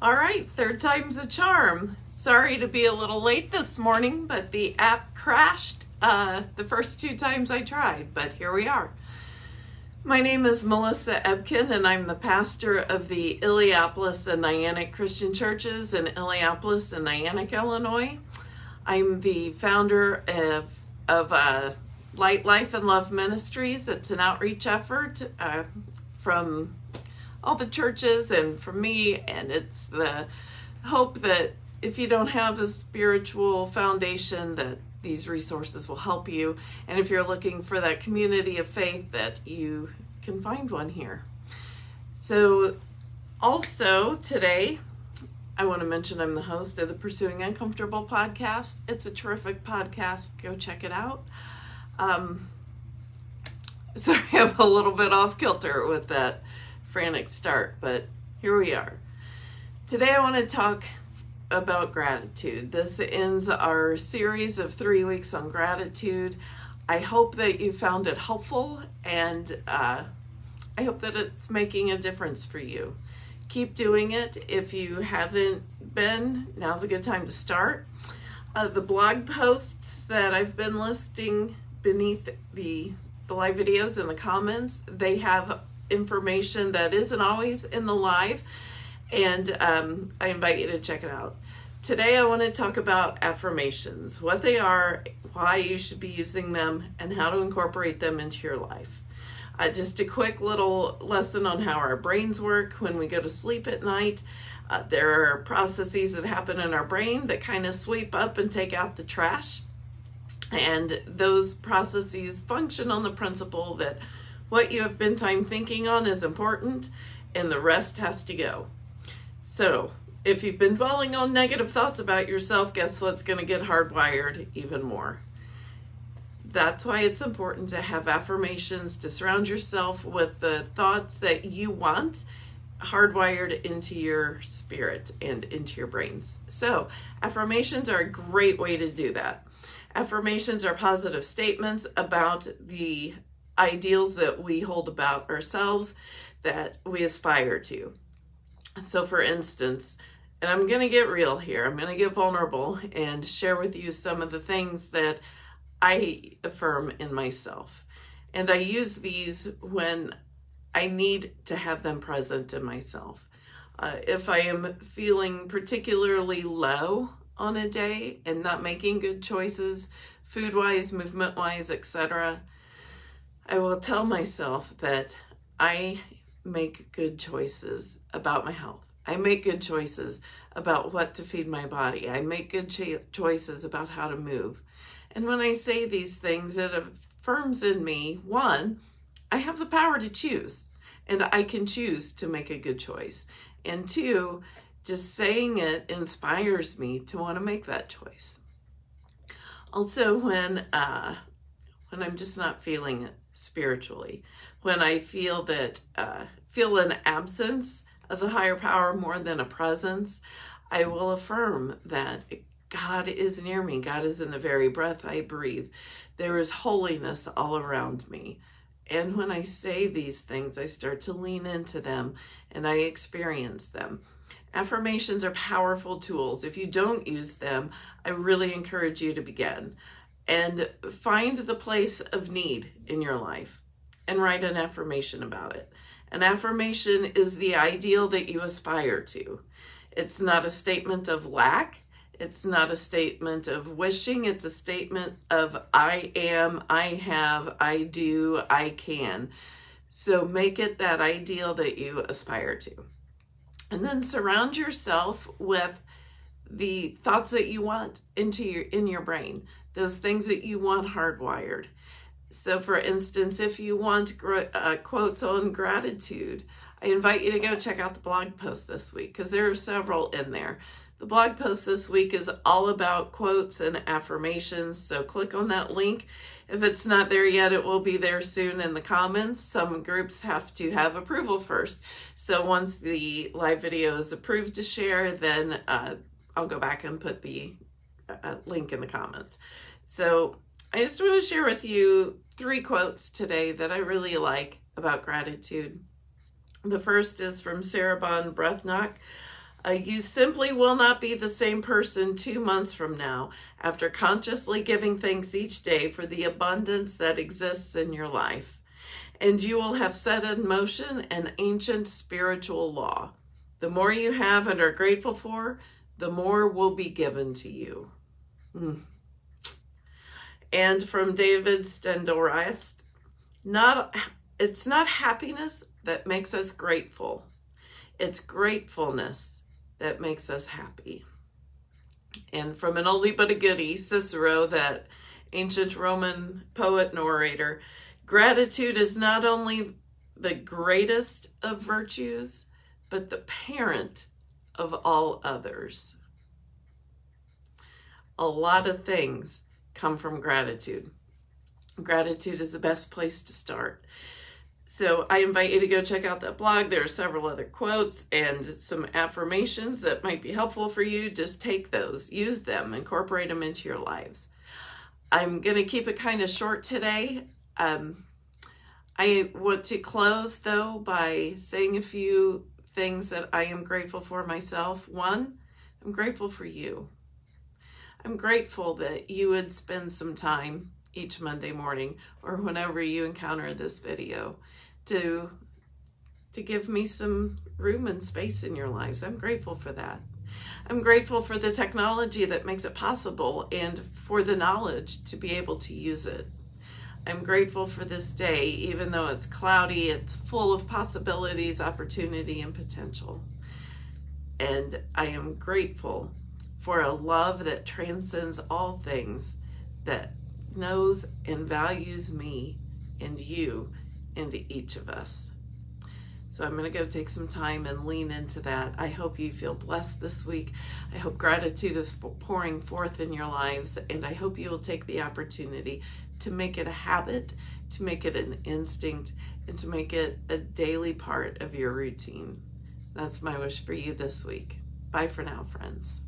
All right, third time's a charm. Sorry to be a little late this morning, but the app crashed uh, the first two times I tried, but here we are. My name is Melissa Ebken, and I'm the pastor of the Illiopolis and Niantic Christian Churches in Illiopolis and Niantic, Illinois. I'm the founder of, of uh, Light Life and Love Ministries. It's an outreach effort uh, from all the churches and for me, and it's the hope that if you don't have a spiritual foundation that these resources will help you. And if you're looking for that community of faith that you can find one here. So also today i want to mention i'm the host of the pursuing uncomfortable podcast. It's a terrific podcast. Go check it out. Um, sorry i'm a little bit off kilter with that frantic start but here we are today i want to talk about gratitude. This ends our series of three weeks on gratitude. I hope that you found it helpful and uh, I hope that it's making a difference for you. Keep doing it. If you haven't been, now's a good time to start. Uh, the blog posts that I've been listing beneath the, the live videos in the comments, they have information that isn't always in the live and um, I invite you to check it out. Today I want to talk about affirmations, what they are, why you should be using them, and how to incorporate them into your life. Uh, just a quick little lesson on how our brains work when we go to sleep at night. Uh, there are processes that happen in our brain that kind of sweep up and take out the trash. And those processes function on the principle that what you have been time thinking on is important and the rest has to go. So if you've been dwelling on negative thoughts about yourself, guess what's going to get hardwired even more? That's why it's important to have affirmations to surround yourself with the thoughts that you want hardwired into your spirit and into your brains. So, affirmations are a great way to do that. Affirmations are positive statements about the ideals that we hold about ourselves that we aspire to. So for instance, and I'm going to get real here, I'm going to get vulnerable and share with you some of the things that I affirm in myself. And I use these when I need to have them present in myself. Uh, if I am feeling particularly low on a day and not making good choices, food wise, movement wise, etc., I will tell myself that I make good choices about my health. I make good choices about what to feed my body. I make good cho- choices about how to move. And when I say these things, it affirms in me one, I have the power to choose and I can choose to make a good choice. And two, just saying it inspires me to want to make that choice. Also, when uh, when I'm just not feeling it spiritually, when I feel that uh, feel an absence of the higher power more than a presence, I will affirm that God is near me. God is in the very breath I breathe. There is holiness all around me. And when I say these things, I start to lean into them and I experience them. Affirmations are powerful tools. If you don't use them, I really encourage you to begin and find the place of need in your life and write an affirmation about it. An affirmation is the ideal that you aspire to. It's not a statement of lack. It's not a statement of wishing. It's a statement of I am, I have, I do, I can. So make it that ideal that you aspire to. And then surround yourself with the thoughts that you want into your in your brain, those things that you want hardwired. So, for instance, if you want uh, quotes on gratitude, I invite you to go check out the blog post this week because there are several in there. The blog post this week is all about quotes and affirmations, so click on that link. If it's not there yet, it will be there soon in the comments. Some groups have to have approval first. So once the live video is approved to share, then uh, I'll go back and put the uh, link in the comments. So I just want to share with you three quotes today that I really like about gratitude. The first is from Sarah Ban Breathnach. Uh, you simply will not be the same person two months from now after consciously giving thanks each day for the abundance that exists in your life. And you will have set in motion an ancient spiritual law. The more you have and are grateful for, the more will be given to you. Mm. And from David Steindl-Rast, not it's not happiness that makes us grateful. It's gratefulness that makes us happy. And from an oldie but a goodie, Cicero, that ancient Roman poet and orator, gratitude is not only the greatest of virtues, but the parent of all others. A lot of things come from gratitude. Gratitude is the best place to start. So I invite you to go check out that blog. There are several other quotes and some affirmations that might be helpful for you. Just take those, use them, incorporate them into your lives. I'm going to keep it kind of short today. Um, I want to close though by saying a few things that I am grateful for myself. One, I'm grateful for you. I'm grateful that you would spend some time each Monday morning or whenever you encounter this video to to give me some room and space in your lives. I'm grateful for that. I'm grateful for the technology that makes it possible and for the knowledge to be able to use it. I'm grateful for this day, even though it's cloudy, it's full of possibilities, opportunity, and potential. And I am grateful for a love that transcends all things, that knows and values me and you and each of us. So I'm going to go take some time and lean into that. I hope you feel blessed this week. I hope gratitude is pouring forth in your lives, and I hope you will take the opportunity to make it a habit, to make it an instinct, and to make it a daily part of your routine. That's my wish for you this week. Bye for now, friends.